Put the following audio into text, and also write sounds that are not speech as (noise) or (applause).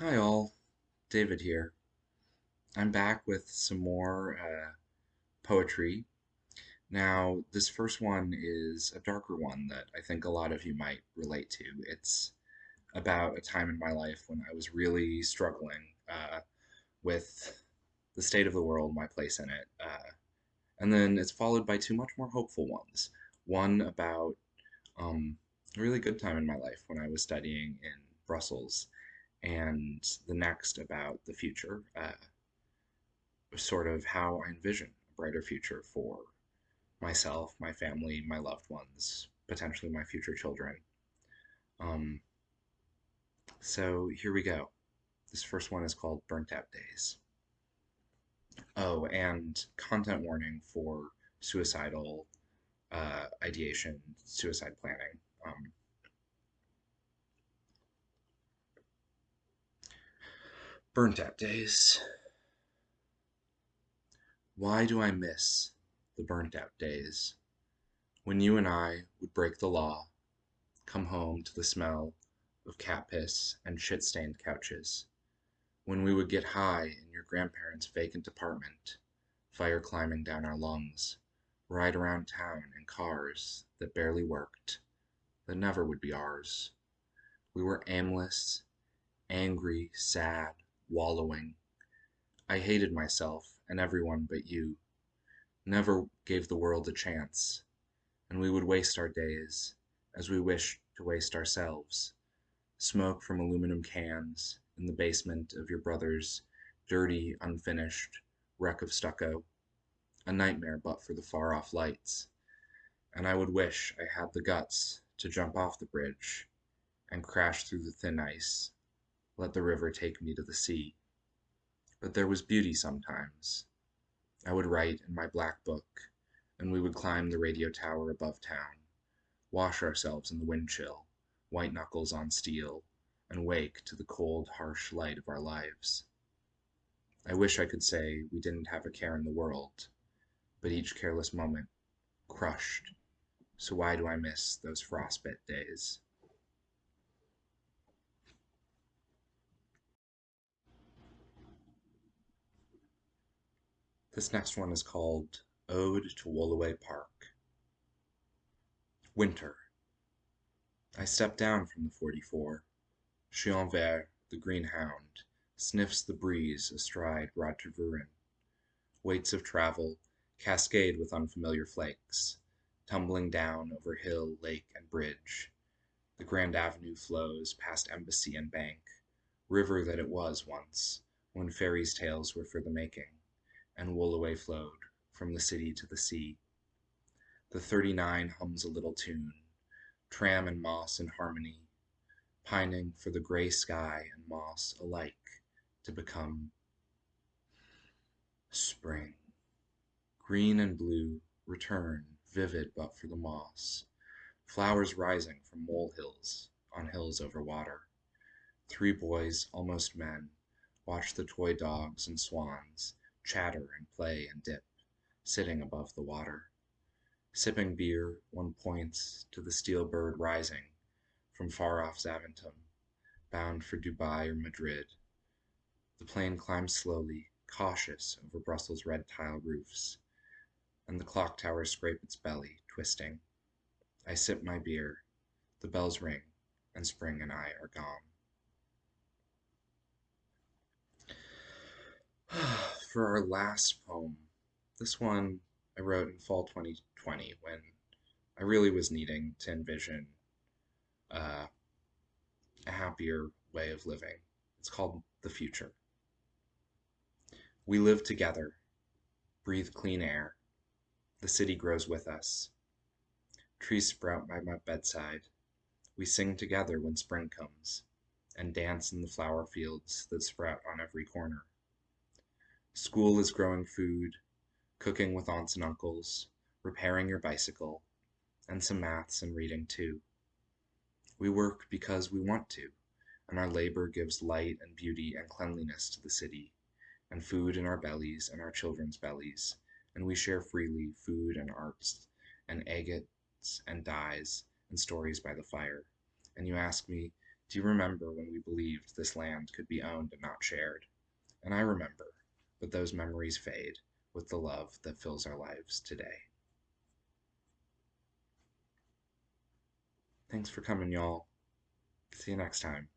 Hi all, David here. I'm back with some more uh, poetry. Now, this first one is a darker one that I think a lot of you might relate to. It's about a time in my life when I was really struggling uh, with the state of the world, my place in it. Uh, and then it's followed by two much more hopeful ones. One about um, a really good time in my life when I was studying in Brussels, and the next about the future, uh, sort of how I envision a brighter future for myself, my family, my loved ones, potentially my future children. Um, so here we go. This first one is called Burnt Out Days. Oh, and content warning for suicidal uh, ideation, suicide planning. Um, burnt out days. Why do I miss the burnt out days when you and I would break the law, come home to the smell of cat piss and shit stained couches, when we would get high in your grandparents' vacant apartment, fire climbing down our lungs, ride around town in cars that barely worked, that never would be ours. We were aimless, angry, sad, wallowing. I hated myself and everyone but you. Never gave the world a chance, and we would waste our days as we wished to waste ourselves. Smoke from aluminum cans in the basement of your brother's dirty, unfinished wreck of stucco. A nightmare but for the far off lights. And I would wish I had the guts to jump off the bridge and crash through the thin ice let the river take me to the sea. But there was beauty sometimes. I would write in my black book, and we would climb the radio tower above town, wash ourselves in the wind chill, white knuckles on steel, and wake to the cold, harsh light of our lives. I wish I could say we didn't have a care in the world, but each careless moment crushed. So why do I miss those frostbit days? This next one is called Ode to Woluwe Park. Winter. I step down from the 44. Chien Vert, the green hound, sniffs the breeze astride Roger Tervuren. Weights of travel cascade with unfamiliar flakes, tumbling down over hill, lake, and bridge. The Grand Avenue flows past embassy and bank, river that it was once, when fairies' tales were for the making and Woluwe flowed from the city to the sea. The 39 hums a little tune, tram and moss in harmony, pining for the gray sky and moss alike to become spring. Green and blue return, vivid but for the moss, flowers rising from molehills on hills over water. Three boys, almost men, watch the toy dogs and swans chatter and play and dip, sitting above the water. Sipping beer, one points to the steel bird rising from far off Zaventem, bound for Dubai or Madrid. The plane climbs slowly, cautious over Brussels' red tile roofs, and the clock towers scrape its belly, twisting. I sip my beer, the bells ring, and spring and I are gone. (sighs) (sighs) for our last poem, this one I wrote in fall 2020 when I really was needing to envision uh, a happier way of living. It's called The Future. We live together, breathe clean air. The city grows with us. Trees sprout by my bedside. We sing together when spring comes and dance in the flower fields that sprout on every corner. School is growing food, cooking with aunts and uncles, repairing your bicycle, and some maths and reading too. We work because we want to, and our labor gives light and beauty and cleanliness to the city, and food in our bellies and our children's bellies, and we share freely food and arts, and agates and dyes, and stories by the fire. And you ask me, Do you remember when we believed this land could be owned and not shared? And I remember, but those memories fade with the love that fills our lives today. Thanks for coming, y'all. See you next time.